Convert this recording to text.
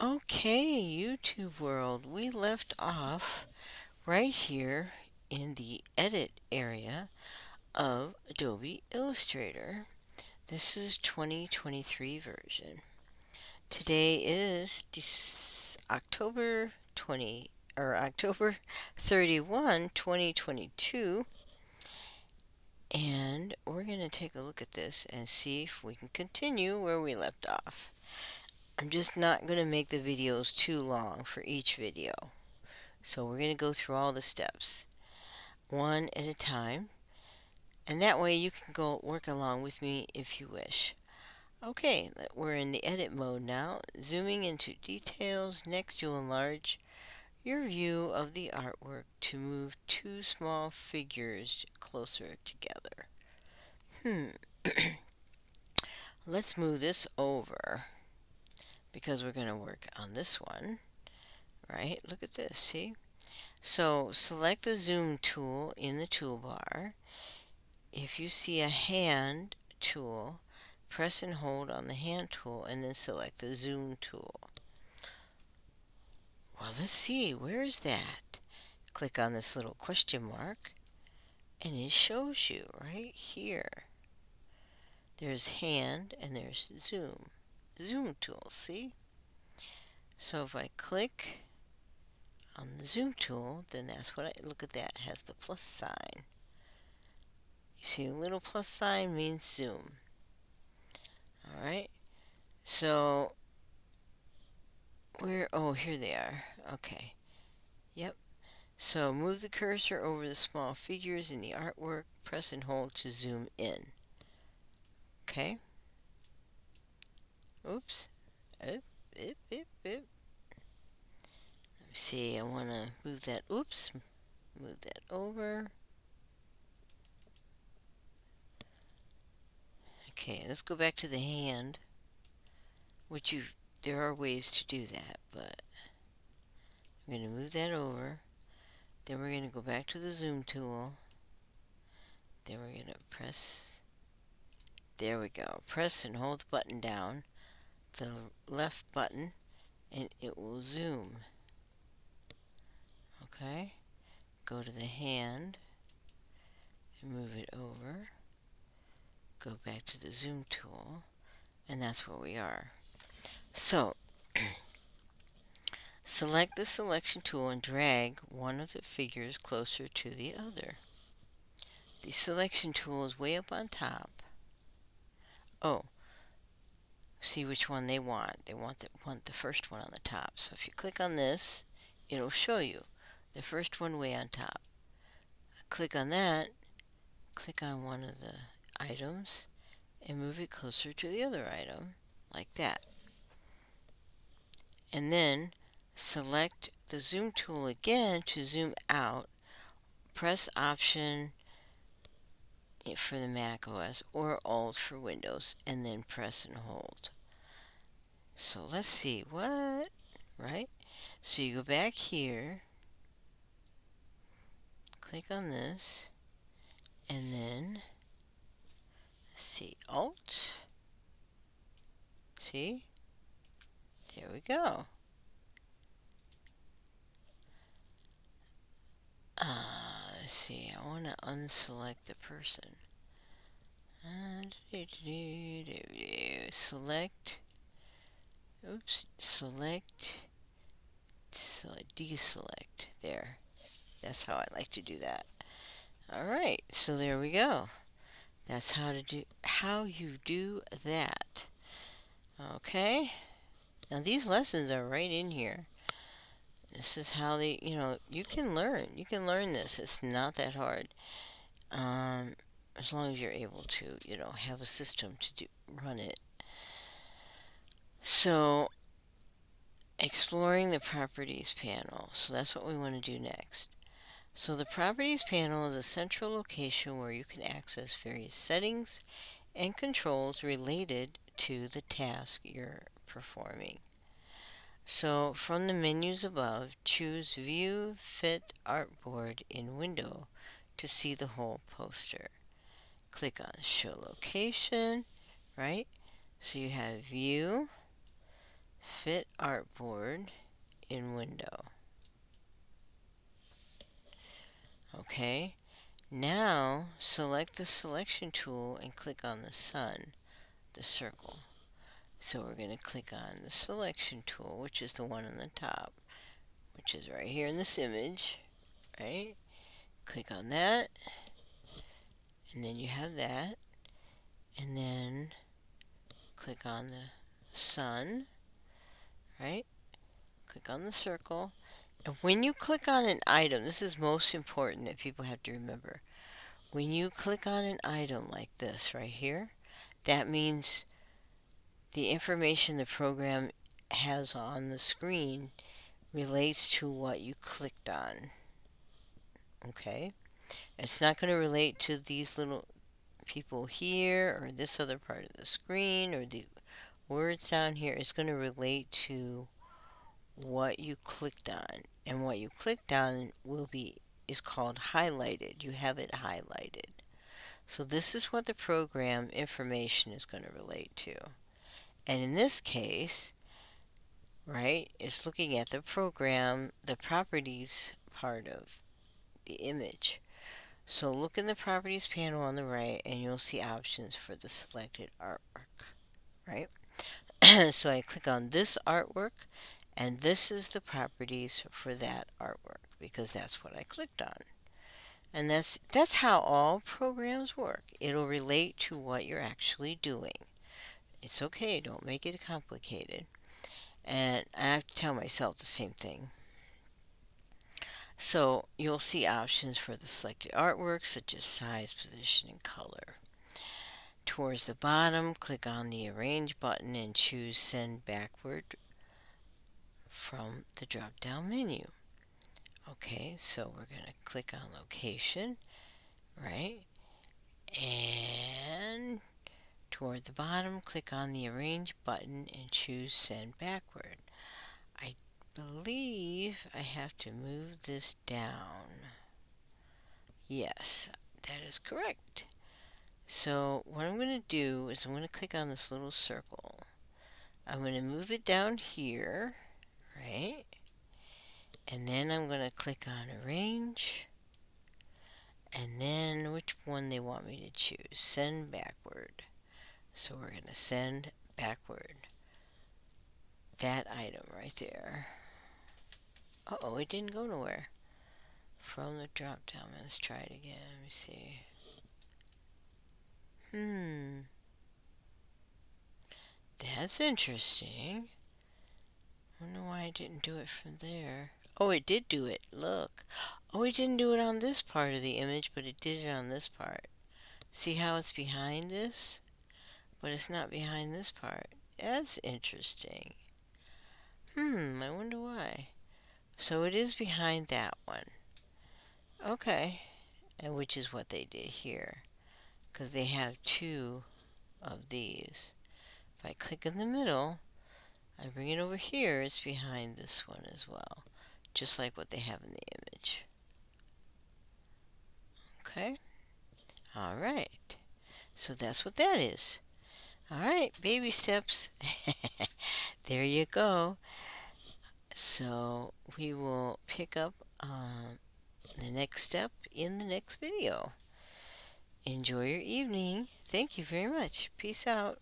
Okay, YouTube world, we left off right here in the edit area of Adobe Illustrator. This is 2023 version. Today is October 20 or October 31, 2022. And we're going to take a look at this and see if we can continue where we left off. I'm just not going to make the videos too long for each video. So we're going to go through all the steps one at a time. And that way you can go work along with me if you wish. Okay, we're in the edit mode now. Zooming into details. Next you'll enlarge your view of the artwork to move two small figures closer together. Hmm. Let's move this over because we're going to work on this one, right? Look at this, see? So select the zoom tool in the toolbar. If you see a hand tool, press and hold on the hand tool and then select the zoom tool. Well, let's see, where is that? Click on this little question mark and it shows you right here. There's hand and there's zoom zoom tool, see? So if I click on the zoom tool, then that's what I, look at that, has the plus sign. You see a little plus sign means zoom. Alright, so where, oh here they are, okay. Yep, so move the cursor over the small figures in the artwork, press and hold to zoom in. Okay. Oops. Oop, oop, oop, oop. Let me see, I want to move that, oops, move that over. Okay, let's go back to the hand, which you, there are ways to do that, but I'm going to move that over. Then we're going to go back to the zoom tool. Then we're going to press, there we go, press and hold the button down the left button and it will zoom. Okay, go to the hand and move it over. Go back to the zoom tool and that's where we are. So, select the selection tool and drag one of the figures closer to the other. The selection tool is way up on top. Oh, see which one they want. They want the, want the first one on the top. So if you click on this, it'll show you the first one way on top. Click on that, click on one of the items, and move it closer to the other item, like that. And then select the zoom tool again to zoom out. Press Option for the Mac OS or Alt for Windows and then press and hold. So let's see what, right? So you go back here, click on this, and then see Alt. See? There we go. Uh, let's see, I want to unselect the person. Uh, select, oops, select, select, deselect, there. That's how I like to do that. Alright, so there we go. That's how to do, how you do that. Okay. Now these lessons are right in here. This is how they, you know, you can learn. You can learn this. It's not that hard. Um, as long as you're able to, you know, have a system to do, run it. So, exploring the properties panel. So that's what we want to do next. So the properties panel is a central location where you can access various settings and controls related to the task you're performing. So from the menus above, choose View Fit Artboard in Window to see the whole poster click on show location, right? So you have view, fit artboard in window. Okay, now select the selection tool and click on the sun, the circle. So we're going to click on the selection tool, which is the one on the top, which is right here in this image, right? Click on that, and then you have that, and then click on the sun, right? Click on the circle, and when you click on an item, this is most important that people have to remember. When you click on an item like this right here, that means the information the program has on the screen relates to what you clicked on. Okay? It's not going to relate to these little people here or this other part of the screen or the words down here. It's going to relate to what you clicked on. And what you clicked on will be is called highlighted. You have it highlighted. So this is what the program information is going to relate to. And in this case, right, it's looking at the program, the properties part of the image. So look in the properties panel on the right and you'll see options for the selected artwork, right? so I click on this artwork and this is the properties for that artwork because that's what I clicked on. And that's, that's how all programs work. It'll relate to what you're actually doing. It's okay, don't make it complicated. And I have to tell myself the same thing. So you'll see options for the selected artwork such as size, position, and color. Towards the bottom, click on the Arrange button and choose Send Backward from the drop-down menu. Okay, so we're going to click on Location, right? And Toward the bottom, click on the Arrange button and choose Send Backward. I believe I have to move this down. Yes, that is correct. So what I'm going to do is I'm going to click on this little circle. I'm going to move it down here, right? And then I'm going to click on Arrange. And then which one they want me to choose. Send backward. So we're going to send backward that item right there. Uh-oh, it didn't go nowhere. From the drop down, let's try it again. Let me see. Hmm. That's interesting. I wonder why I didn't do it from there. Oh, it did do it. Look. Oh, it didn't do it on this part of the image, but it did it on this part. See how it's behind this? But it's not behind this part. That's interesting. Hmm, I wonder why. So it is behind that one. Okay, and which is what they did here, because they have two of these. If I click in the middle, I bring it over here, it's behind this one as well, just like what they have in the image. Okay, all right, so that's what that is. All right, baby steps. there you go. So we will pick up um, the next step in the next video. Enjoy your evening. Thank you very much. Peace out.